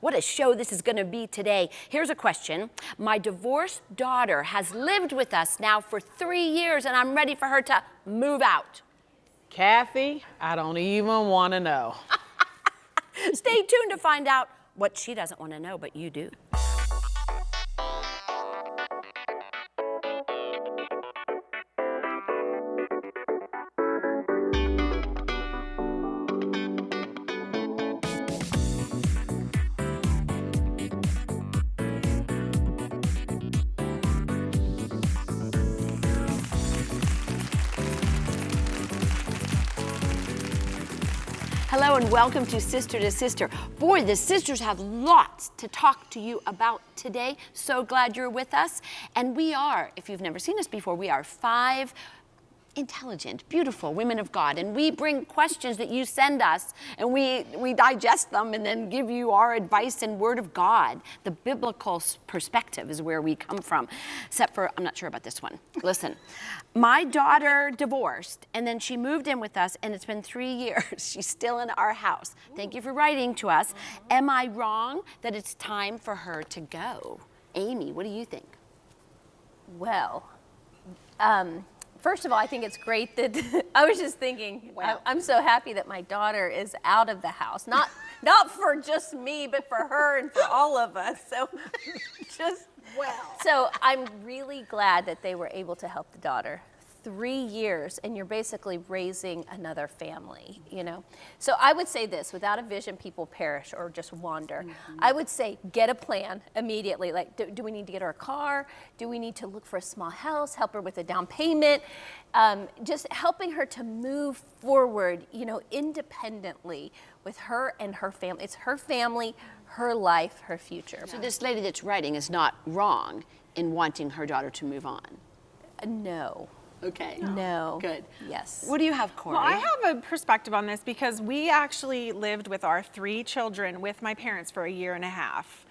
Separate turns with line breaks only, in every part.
What a show this is going to be today. Here's a question. My divorced daughter has lived with us now for three years, and I'm ready for her to move out.
Kathy, I don't even want to know.
Stay tuned to find out what she doesn't want to know, but you do. Welcome to Sister to Sister. Boy, the sisters have lots to talk to you about today. So glad you're with us. And we are, if you've never seen us before, we are five intelligent, beautiful women of God. And we bring questions that you send us and we, we digest them and then give you our advice and word of God. The biblical perspective is where we come from. Except for, I'm not sure about this one. Listen, my daughter divorced and then she moved in with us and it's been three years. She's still in our house. Thank you for writing to us. Am I wrong that it's time for her to go? Amy, what do you think?
Well, um, first of all, I think it's great that I was just thinking.
Wow.
I, am so happy that my daughter is out of the house. Not not for just me, but for her and for all of us. So just
Well.
So I'm really glad that they were able to help the daughter. Three years, and you're basically raising another family, you know? So I would say this without a vision, people perish or just wander. I would say get a plan immediately. Like, do, do we need to get her a car? Do we need to look for a small house? Help her with a down payment? Um, just helping her to move forward, you know, independently with her and her family. It's her family, her life, her future.
So this lady that's writing is not wrong in wanting her daughter to move on.
No.
Okay.
No.
Good.
Yes.
What do you have, Corey?
Well, I have a perspective on this because we actually lived with our three children with my parents for a year and a half.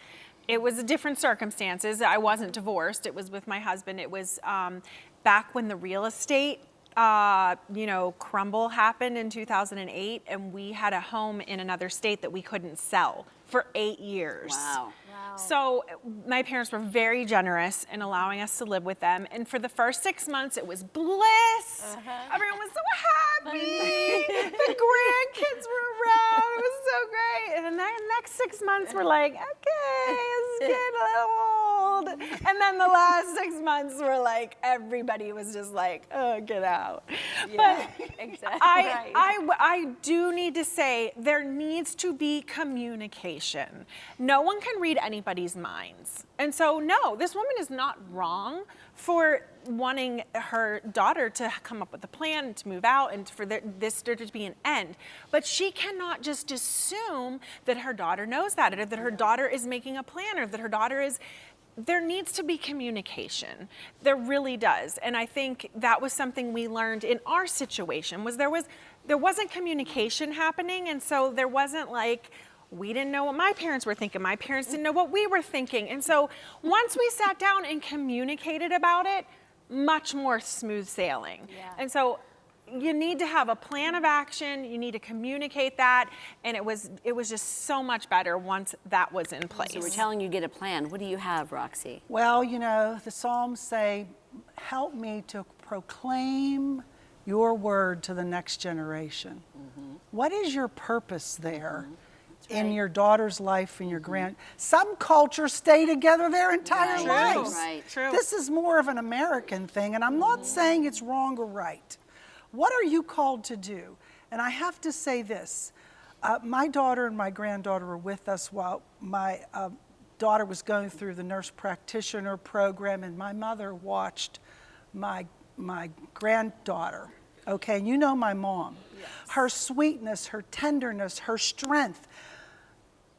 It was a different circumstances. I wasn't divorced. It was with my husband. It was um, back when the real estate, uh, you know, crumble happened in 2008, and we had a home in another state that we couldn't sell for eight years.
Wow.
So my parents were very generous in allowing us to live with them. And for the first six months, it was bliss. Everyone was so happy. the grandkids were around. It was so great. And then the next six months, we're like, okay, it's getting a little old. And then the last six months were like, everybody was just like, oh, get out.
Yeah,
but
exactly.
I, I, I do need to say there needs to be communication. No one can read anybody's minds. And so, no, this woman is not wrong for wanting her daughter to come up with a plan to move out and for this there to be an end. But she cannot just assume that her daughter knows that or that her daughter is making a plan or that her daughter is there needs to be communication. There really does. And i think that was something we learned in our situation was there was there wasn't communication happening. And so there wasn't like we didn't know what my parents were thinking. My parents didn't know what we were thinking. And so once we sat down and communicated about it much more smooth sailing.
Yeah.
and so you need to have a plan of action you need to communicate that and it was it was just so much better once that was in place
So we're telling you get a plan. What do you have, Roxy?
Well, you know, the Psalms say, help me to proclaim your word to the next generation. Mm-hmm. What is your purpose there mm-hmm. in your daughter's life and your mm-hmm. grand? Some cultures stay together their entire
Right,
lives.
right.
True.
This is more of an American thing, and I'm not saying it's wrong or right. What are you called to do? And I have to say this. Uh, my daughter and my granddaughter were with us while my uh, daughter was going through the nurse practitioner program, and my mother watched my, my granddaughter. Okay, and you know my mom. Her sweetness, her tenderness, her strength.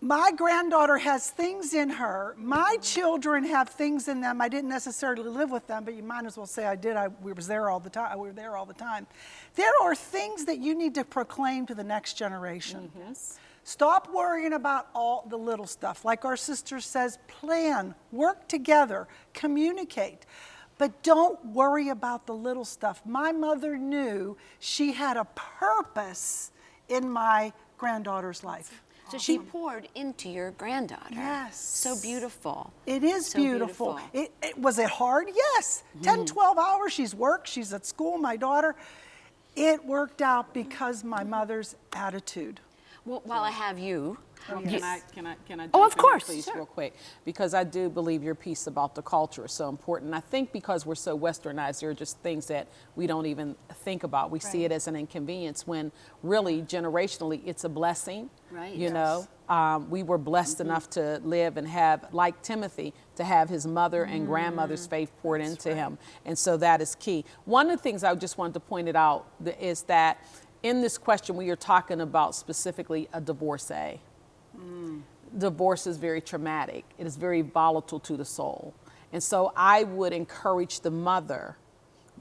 My granddaughter has things in her. My children have things in them. I didn't necessarily live with them, but you might as well say I did. I we was there all the time. We were there all the time. There are things that you need to proclaim to the next generation. Mm-hmm. Stop worrying about all the little stuff. Like our sister says, plan, work together, communicate. But don't worry about the little stuff. My mother knew she had a purpose in my granddaughter's life.
So she poured into your granddaughter.
Yes.
So beautiful.
It is
So
beautiful.
beautiful.
It, it- was it hard? Yes. Hmm. 10, 12 hours. She's worked. She's at school. My daughter. It worked out because my mother's attitude.
Well, while I have you,
Can I, can I, can I?
Oh, of course,
Please,
sure.
real quick, because I do believe your piece about the culture is so important. I think because we're so westernized, there are just things that we don't even think about. We see it as an inconvenience when really generationally it's a blessing.
Right.
You know, um, we were blessed enough to live and have, like Timothy, to have his mother and grandmother's faith poured into him. And so that is key. One of the things I just wanted to point it out is that in this question, we are talking about specifically a divorcee divorce is very traumatic. It is very volatile to the soul. And so I would encourage the mother,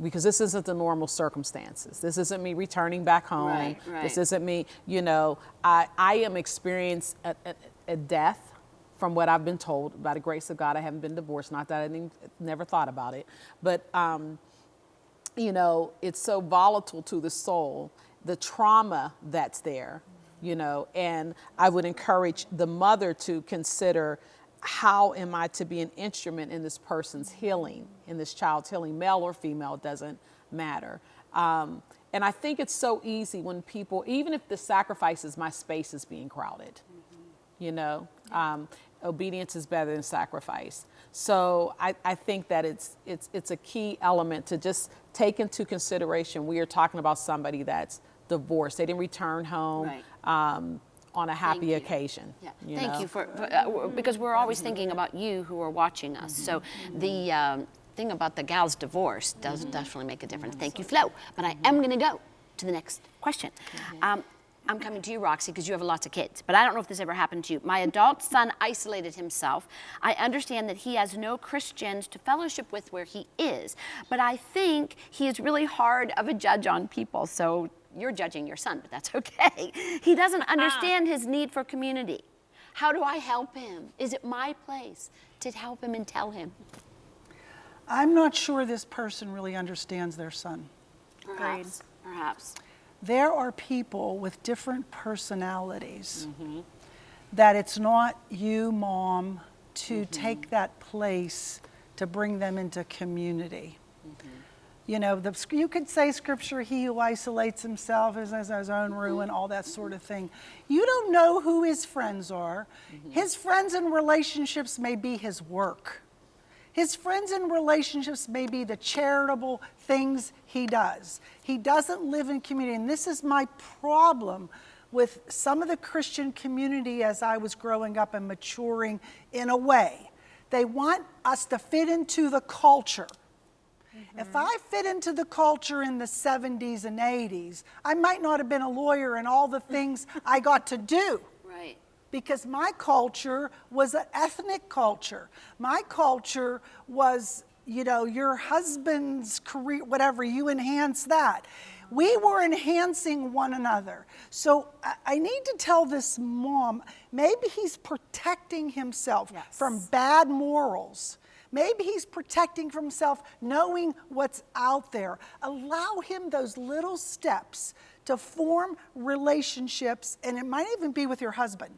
because this isn't the normal circumstances. This isn't me returning back home.
Right, right.
This isn't me, you know, I, I am experiencing a, a, a death from what I've been told. By the grace of God, I haven't been divorced. Not that I didn't, never thought about it. But, um, you know, it's so volatile to the soul, the trauma that's there, you know, and I would encourage the mother to consider how am I to be an instrument in this person's healing, in this child's healing, male or female, doesn't matter. Um, and I think it's so easy when people, even if the sacrifice is my space is being crowded, you know um, obedience is better than sacrifice so I, I think that it's, it's, it's a key element to just take into consideration we are talking about somebody that's divorced they didn't return home
Right.
um, on a happy occasion
Yeah.
you
Thank
know?
you for, for uh, because we're always thinking about you who are watching us. So the um, thing about the gal's divorce does definitely make a difference. Thank you, Flo. But I am going to go to the next question. Um, I'm coming to you, Roxy, because you have lots of kids. But I don't know if this ever happened to you. My adult son isolated himself. I understand that he has no Christians to fellowship with where he is. But I think he is really hard of a judge on people. So you're judging your son, but that's okay. He doesn't ah. understand his need for community. How do I help him? Is it my place to help him and tell him?
I'm not sure this person really understands their son.
Perhaps. Perhaps.
There are people with different personalities mm-hmm. that it's not you, mom, to mm-hmm. take that place to bring them into community. Mm-hmm. You know, the, you could say scripture, he who isolates himself is as his own mm-hmm. ruin, all that sort of thing. You don't know who his friends are. Mm-hmm. His friends and relationships may be his work. His friends and relationships may be the charitable things he does. He doesn't live in community. And this is my problem with some of the Christian community as I was growing up and maturing in a way. They want us to fit into the culture. If I fit into the culture in the 70s and 80s, I might not have been a lawyer and all the things I got to do
Right.
because my culture was an ethnic culture. My culture was, you know, your husband's career, whatever, you enhance that. We were enhancing one another. So I, I need to tell this mom maybe he's protecting himself from bad morals. Maybe he's protecting from himself, knowing what's out there. Allow him those little steps to form relationships, and it might even be with your husband,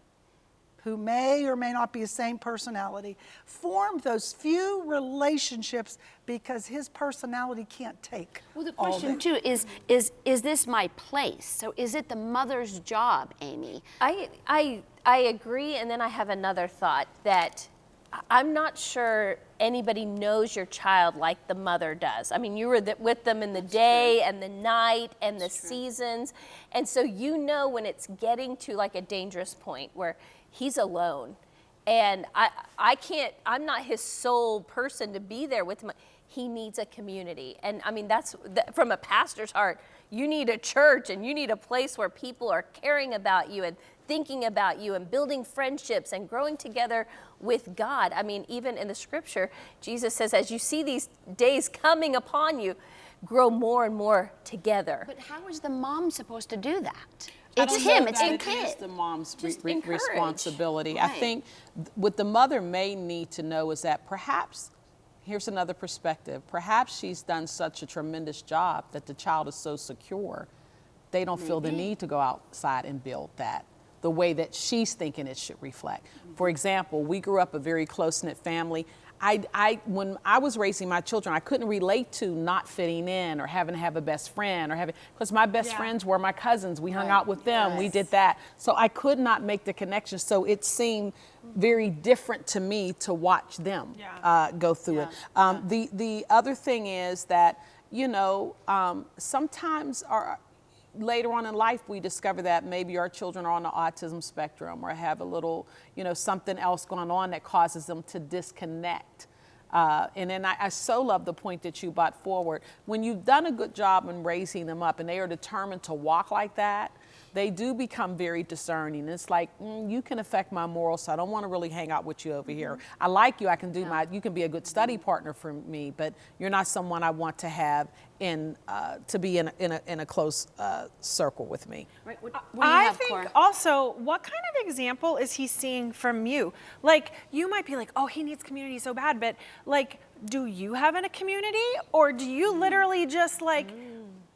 who may or may not be the same personality. Form those few relationships because his personality can't take.
Well, the question
it.
too is is is this my place? So is it the mother's job, Amy?
I, I, I agree, and then I have another thought that I- I'm not sure anybody knows your child like the mother does. I mean, you were th- with them in the day and the night and the seasons, and so you know when it's getting to like a dangerous point where he's alone, and I, I can't. I'm not his sole person to be there with him. He needs a community, and I mean that's that, from a pastor's heart. You need a church, and you need a place where people are caring about you and thinking about you and building friendships and growing together with God. I mean, even in the scripture, Jesus says, as you see these days coming upon you, grow more and more together.
But how is the mom supposed to do that? It's
don't
him. It's
that
the kid.
is the mom's re-
Just
re-
encourage.
responsibility. I think what the mother may need to know is that perhaps, here's another perspective, perhaps she's done such a tremendous job that the child is so secure, they don't feel the need to go outside and build that the way that she's thinking it should reflect. For example, we grew up a very close knit family. I, I, when I was raising my children, I couldn't relate to not fitting in or having to have a best friend or having, because my best
Yeah.
friends were my cousins. We hung out with them. We did that. So I could not make the connection. So it seemed very different to me to watch them
Yeah.
uh, go through it. Um, The the other thing is that you know um, sometimes our later on in life we discover that maybe our children are on the autism spectrum or have a little you know something else going on that causes them to disconnect. Uh, and then I, I so love the point that you brought forward. When you've done a good job in raising them up and they are determined to walk like that, they do become very discerning. It's like mm, you can affect my morals, so I don't want to really hang out with you over here. I like you. I can do my. You can be a good study partner for me, but you're not someone I want to have in uh, to be in a, in a, in a close uh, circle with me.
Right, what, what do you
I
have,
think
Cora?
also, what kind of example is he seeing from you? Like, you might be like, oh, he needs community so bad, but like, do you have in a community? Or do you
Mm.
literally just like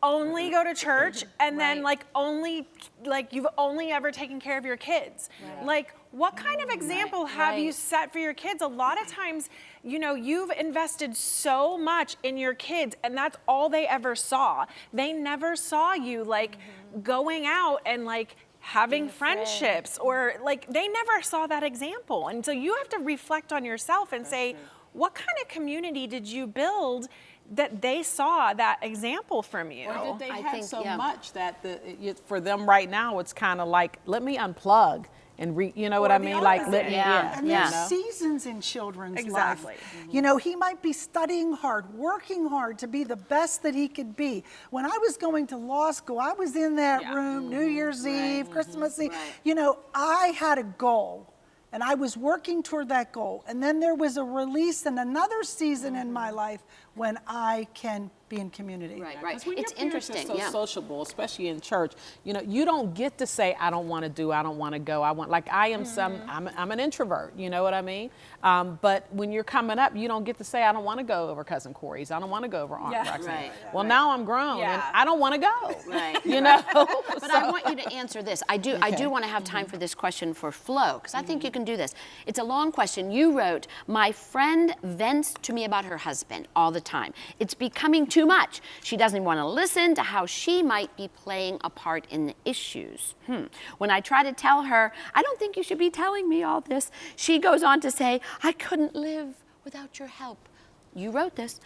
only go to church and then like only, like, you've only ever taken care of your kids? Like, what kind of example have you set for your kids? A lot of times, you know, you've invested so much in your kids, and that's all they ever saw. They never saw you like going out and like having friendships or like they never saw that example. And so you have to reflect on yourself and say, what kind of community did you build that they saw that example from you?
Or did they
I
have
think,
so
yeah.
much that the, it, for them right now it's kind of like let me unplug and re, you know what I
the
mean? Like let
opposite.
me,
Yeah.
yeah,
And
you
there's
know?
seasons in children's
Exactly.
life. You know, he might be studying hard, working hard to be the best that he could be. When I was going to law school, I was in that
Yeah.
room New mm-hmm. Year's Eve, Christmas mm-hmm. Eve.
Right.
You know, I had a goal. And I was working toward that goal. And then there was a release and another season in my life when I can be in community.
Right, right.
Because when
It's
your parents
interesting.
Are so
yeah.
sociable, especially in church. You know, you don't get to say, "I don't want to do. I don't want to go. I want." Like I am some.
Mm-hmm.
I'm, I'm an introvert. You know what I mean? Um, but when you're coming up, you don't get to say, "I don't want to go over cousin Corey's. I don't want to go over Aunt
Yeah.
Roxanne."
Right,
Well,
right.
now I'm grown and I don't want to go.
Right,
You know.
But I want you to answer this. I do. I do want to have time for this question for Flo because I think you can do this. It's a long question. You wrote, "My friend vents to me about her husband all the time. It's becoming too much. She doesn't want to listen to how she might be playing a part in the issues. Hmm. When I try to tell her, I don't think you should be telling me all this. She goes on to say, I couldn't live without your help. You wrote this."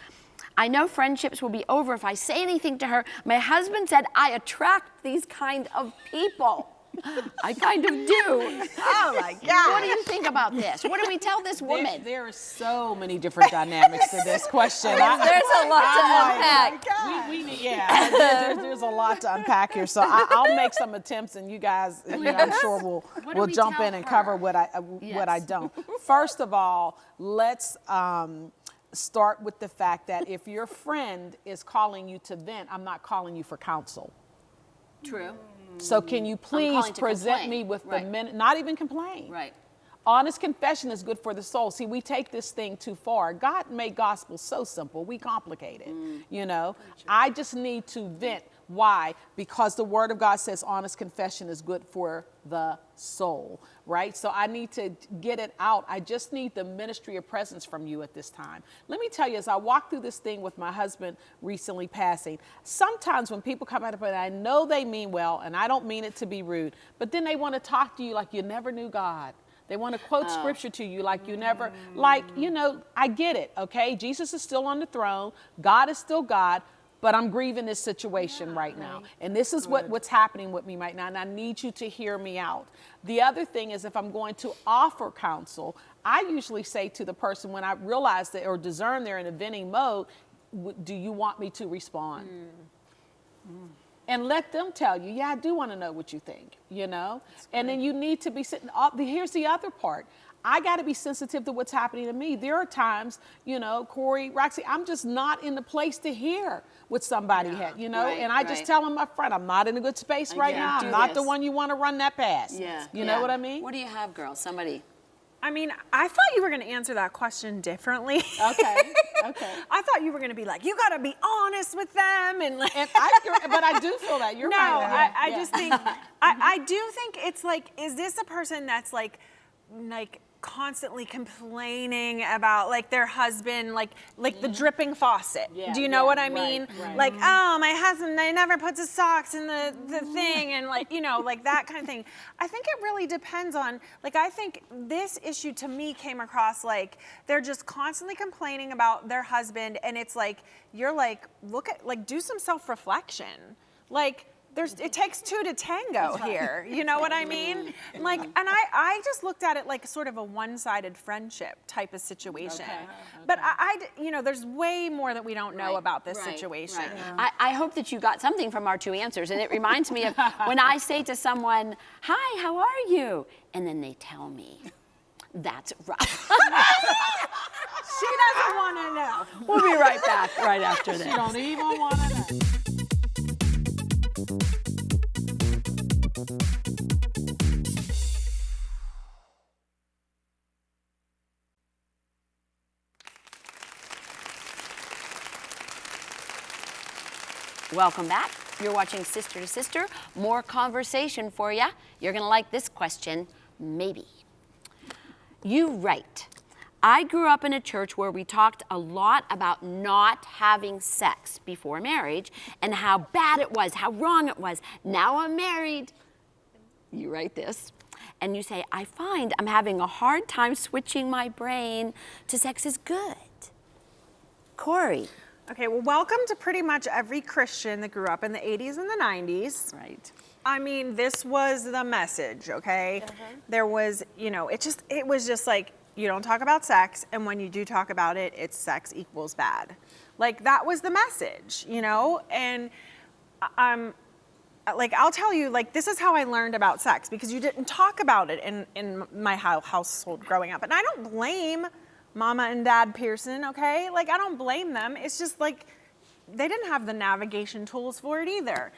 I know friendships will be over if I say anything to her. My husband said I attract these kind of people. I kind of do.
Oh my God.
What do you think about this? What do we tell this woman?
there are so many different dynamics to this question. I-
There's a lot to
I'm
unpack.
We, we yeah, there- there's, there's a lot to unpack here. So I, I'll make some attempts, and you guys, you know, I'm sure will
What do
will
we
jump in and cover what I uh, what I don't. First of all, let's. Um, Start with the fact that if your friend is calling you to vent, I'm not calling you for counsel.
True.
So can you please present me with
Right.
the minute, not even complain.
Right.
Honest confession is good for the soul. See, we take this thing too far. God made gospel so simple. We complicate it.
Mm.
You know, I just need to vent. Why? Because the Word of God says honest confession is good for the soul, right? So I need to get it out. I just need the ministry of presence from you at this time. Let me tell you, as I walked through this thing with my husband recently passing, sometimes when people come out of it, I know they mean well, and I don't mean it to be rude, but then they want to talk to you like you never knew God. They want to quote oh. scripture to you like you never, mm. like, you know, I get it, okay? Jesus is still on the throne, God is still God, but I'm grieving this situation right now. And this is what, what's happening with me right now, and I need you to hear me out. The other thing is, if I'm going to offer counsel, I usually say to the person when I realize that or discern they're in a venting mode, do you want me to respond? and let them tell you, yeah, I do want to know what you think, you know? And then you need to be sitting oh, up. Here's the other part. I got to be sensitive to what's happening to me. There are times, you know, Corey, Roxy, I'm just not in the place to hear what somebody had, you know?
right,
and I just tell them up front, I'm not in a good space right
can't
now. I'm not the one you want to run that past.
Yeah.
You
yeah.
know what I mean?
What do you have, girl? Somebody.
I mean, I thought you were going to answer that question differently.
Okay, okay.
I thought you were going to be like, you got to be honest with them and like.
And I, but I do feel that you're
no,
right.
I, I
Yeah.
just think I, I do think it's like, is this a person that's like, like constantly complaining about like their husband, like like the mm. dripping faucet?
Yeah,
do you know
yeah,
what I mean?
right.
Like, mm-hmm. oh, my husband, they never puts his socks in the the mm-hmm. thing, and like you know, like that kind of thing. I think it really depends on like I think this issue to me came across like they're just constantly complaining about their husband, and it's like you're like look at like do some self reflection, like. There's, it takes two to tango here. You know what I mean? Like, and I, I just looked at it like sort of a one-sided friendship type of situation.
Okay,
But I, you know, there's way more that we don't know
Right,
about this
right,
situation.
right. I, I hope that you got something from our two answers. And it reminds me of when I say to someone, Hi, how are you? And then they tell me, That's rough.
She doesn't want to know.
we'll be right back right after this.
You don't even want to know.
Welcome back. You're watching Sister to Sister. More conversation for you. You're going to like this question, maybe. You write, I grew up in a church where we talked a lot about not having sex before marriage and how bad it was, how wrong it was. Now I'm married. You write this. And you say, I find I'm having a hard time switching my brain to sex is good. Corey.
Okay, well, welcome to pretty much every Christian that grew up in the 80s and the 90s.
Right.
I mean, this was the message, okay? Uh-huh. There was, you know, it just, it was just like, you don't talk about sex, and when you do talk about it, it's sex equals bad. Like, that was the message, you know? And I- I'm, like, I'll tell you, like, this is how I learned about sex because you didn't talk about it in, in my household growing up. And I don't blame Mama and Dad Pearson, okay? Like, I don't blame them. It's just like, they didn't have the navigation tools for it either.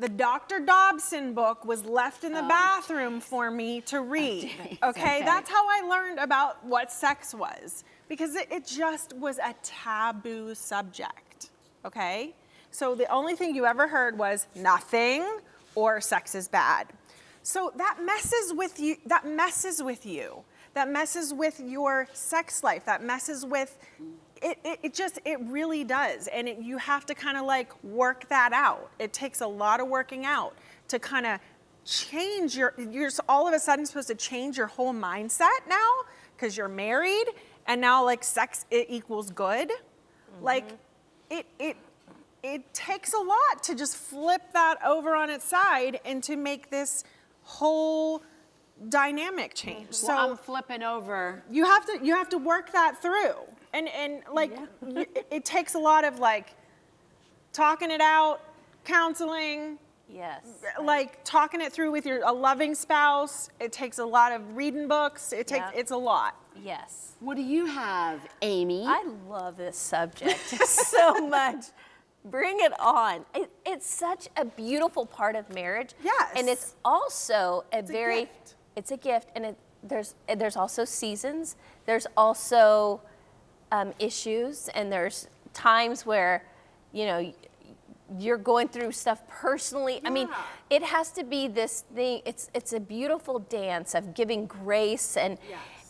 The Dr. Dobson book was left in the bathroom for me to read. Okay?
Okay.
that's how I learned about what sex was because it, it just was a taboo subject. Okay? So the only thing you ever heard was nothing or sex is bad. So that messes with you. That messes with you. That messes with your sex life. That messes with it, it, it just it really does. And it, you have to kind of like work that out. It takes a lot of working out to kind of change your you're all of a sudden supposed to change your whole mindset now because you're married and now like sex it equals good. Like mm-hmm. it it it takes a lot to just flip that over on its side and to make this whole dynamic change so
I'm flipping over.
you have to you have to work that through and and like y- it, it takes a lot of like talking it out counseling
Yes.
like talking it through with your a loving spouse it takes a lot of reading books it takes
Yeah.
it's a lot
Yes.
What do you have, Amy?
I love this subject so much. Bring it on. It, it's such a beautiful part of marriage.
Yes.
And it's also a
a
very
gift.
It's a gift and it there's there's also seasons. There's also um, issues and there's times where you know, you're going through stuff personally. I mean, it has to be this thing. It's it's a beautiful dance of giving grace and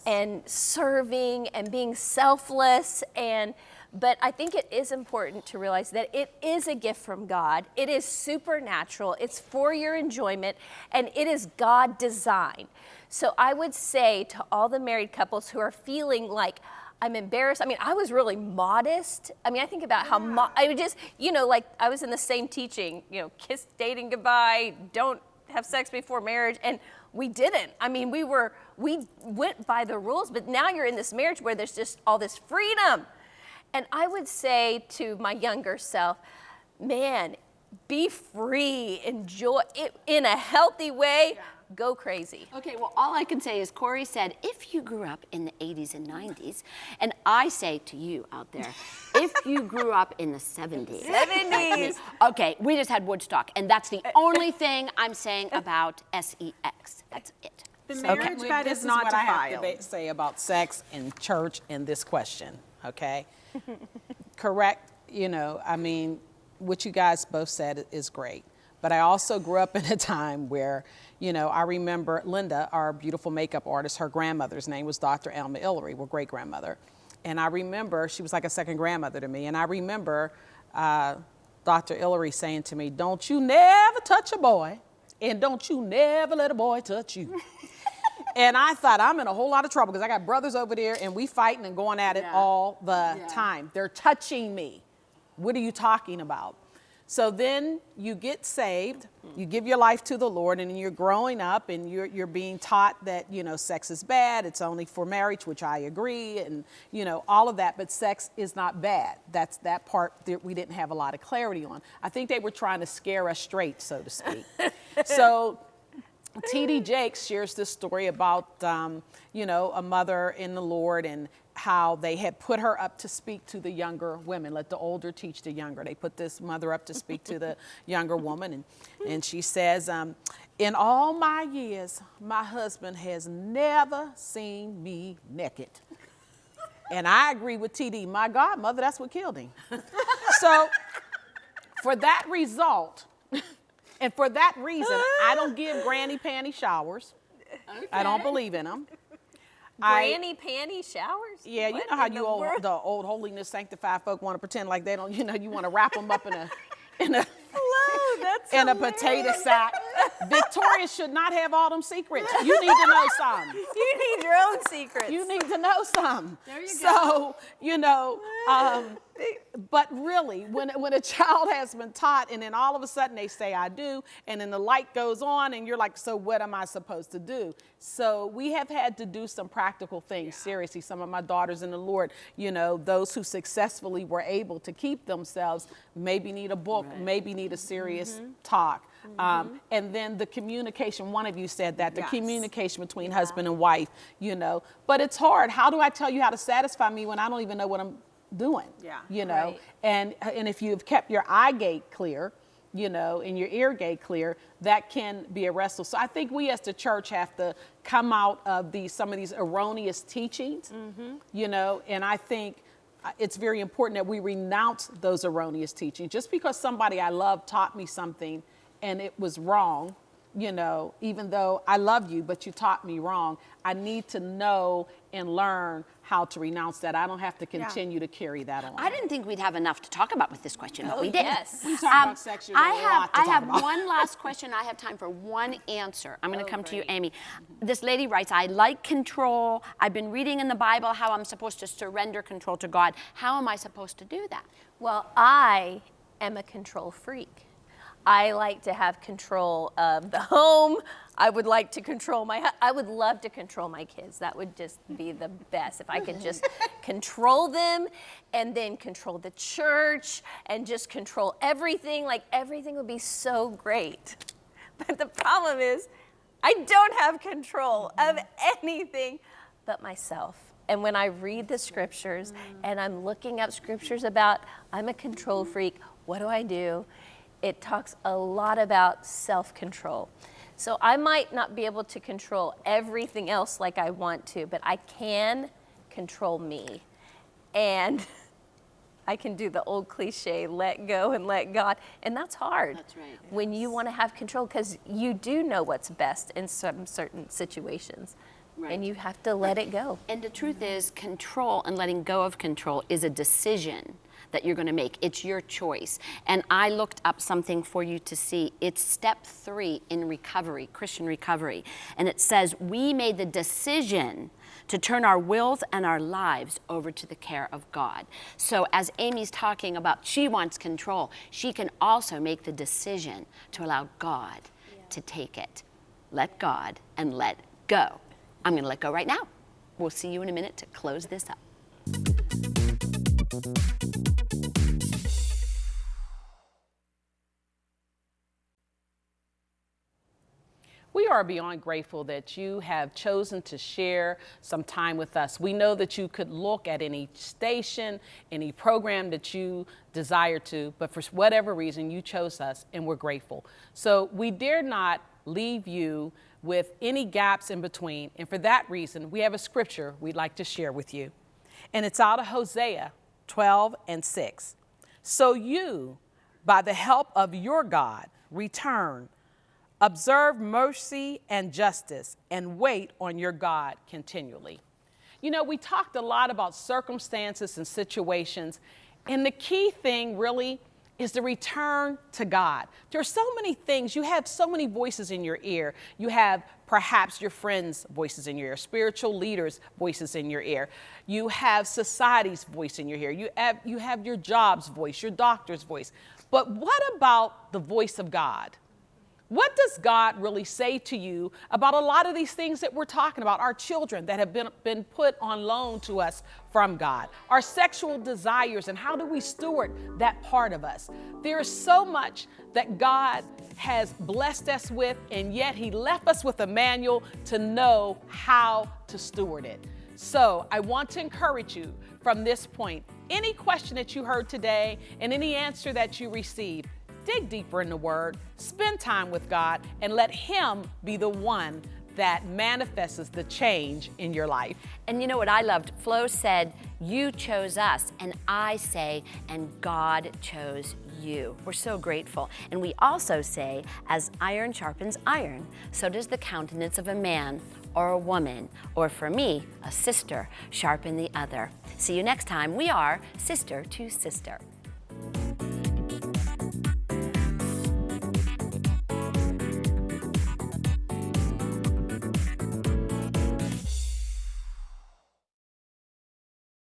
and serving and being selfless and but I think it is important to realize that it is a gift from God. It is supernatural. It's for your enjoyment and it is God designed. So I would say to all the married couples who are feeling like I'm embarrassed. I mean, I was really modest. I mean, I think about how mo- I would just, you know, like I was in the same teaching, you know, kiss dating goodbye, don't have sex before marriage, and we didn't. I mean, we were, we went by the rules, but now you're in this marriage where there's just all this freedom. And I would say to my younger self, man, be free, enjoy it in a healthy way, go crazy.
Okay, well, all I can say is Corey said, if you grew up in the 80s and 90s, and I say to you out there, if you grew up in the 70s.
70s.
Okay, we just had Woodstock, and that's the only thing I'm saying about SEX. That's it.
The marriage
can-
bed is not
what I have to
defiled.
say about sex and church in this question, okay? Correct, you know, I mean, what you guys both said is great. But I also grew up in a time where, you know, I remember Linda, our beautiful makeup artist, her grandmother's name was Dr. Alma Illery, well, great grandmother. And I remember, she was like a second grandmother to me. And I remember uh, Dr. Illery saying to me, Don't you never touch a boy, and don't you never let a boy touch you. And I thought I'm in a whole lot of trouble because I got brothers over there and we fighting and going at it
Yeah.
all the
Yeah.
time. They're touching me. What are you talking about? So then you get saved, you give your life to the Lord, and you're growing up and you're, you're being taught that, you know, sex is bad, it's only for marriage, which I agree, and, you know, all of that, but sex is not bad. That's that part that we didn't have a lot of clarity on. I think they were trying to scare us straight, so to speak. so T.D. Jakes shares this story about, um, you know, a mother in the Lord and how they had put her up to speak to the younger women. Let the older teach the younger. They put this mother up to speak to the younger woman, and, and she says, um, In all my years, my husband has never seen me naked. And I agree with TD. My God, mother, that's what killed him. so, for that result, and for that reason, I don't give granny panty showers. I don't believe in them.
Granny panty showers?
Yeah, you know how you
the
old,
world?
the old holiness sanctified folk want to pretend like they don't. You know, you want to wrap them up in a in a
Hello, that's
in a potato sack. Victoria should not have all them secrets. You need to know some.
You need your own secrets.
You need to know some.
There you
so, you know, um, but really, when, when a child has been taught and then all of a sudden they say, I do, and then the light goes on and you're like, so what am I supposed to do? So we have had to do some practical things, seriously. Some of my daughters in the Lord, you know, those who successfully were able to keep themselves maybe need a book, maybe need a serious mm-hmm. talk. Mm-hmm. Um, and then the communication, one of you said that, the
Yes.
communication between husband and wife, you know. But it's hard. How do I tell you how to satisfy me when I don't even know what I'm doing?
Yeah.
You know,
Right.
and and if you've kept your eye gate clear, you know, and your ear gate clear, that can be a wrestle. So I think we as the church have to come out of these some of these erroneous teachings, mm-hmm. you know, and I think it's very important that we renounce those erroneous teachings. Just because somebody I love taught me something and it was wrong, you know, even though I love you, but you taught me wrong, I need to know and learn how to renounce that. I don't have to continue to carry that on.
I didn't think we'd have enough to talk about with this question, but
Oh,
we did.
yes.
We talk about um, sex, you're
I
gonna a
have,
lot to
I
talk
have
about.
one last question. I have time for one answer. I'm going to
Oh,
come to you. Amy. This lady writes, I like control. I've been reading in the Bible how I'm supposed to surrender control to God. How am I supposed to do that?
Well, I am a control freak. I like to have control of the home. I would like to control my. I would love to control my kids. That would just be the best if I could just control them, and then control the church, and just control everything. Like everything would be so great. But the problem is, I don't have control of anything but myself. And when I read the scriptures mm. and I'm looking up scriptures about I'm a control freak, what do I do? It talks a lot about self control. So I might not be able to control everything else like I want to, but I can control me. And I can do the old cliche, let go and let God. And that's hard.
That's right.
When you want to have control, because you do know what's best in some certain situations.
Right.
And you have to let it go.
And the truth is, control and letting go of control is a decision that you're going to make. It's your choice. And I looked up something for you to see. It's step three in recovery, Christian recovery. And it says, We made the decision to turn our wills and our lives over to the care of God. So, as Amy's talking about, she wants control, she can also make the decision to allow God to take it. Let God and let go. I'm going to let go right now. We'll see you in a minute to close this up.
We are beyond grateful that you have chosen to share some time with us. We know that you could look at any station, any program that you desire to, but for whatever reason, you chose us and we're grateful. So we dare not leave you with any gaps in between. And for that reason, we have a scripture we'd like to share with you. And it's out of Hosea 12 and 6. So you, by the help of your God, return, observe mercy and justice, and wait on your God continually. You know, we talked a lot about circumstances and situations, and the key thing really is the return to God. There are so many things. You have so many voices in your ear. You have perhaps your friends' voices in your ear, spiritual leaders' voices in your ear. You have society's voice in your ear. You have, you have your job's voice, your doctor's voice. But what about the voice of God? What does God really say to you about a lot of these things that we're talking about? Our children that have been, been put on loan to us from God, our sexual desires, and how do we steward that part of us? There is so much that God has blessed us with, and yet He left us with a manual to know how to steward it. So I want to encourage you from this point any question that you heard today and any answer that you received dig deeper in the Word, spend time with God, and let Him be the one that manifests the change in your life.
And you know what I loved? Flo said, You chose us, and I say, and God chose you. We're so grateful. And we also say, As iron sharpens iron, so does the countenance of a man or a woman, or for me, a sister, sharpen the other. See you next time. We are Sister to Sister.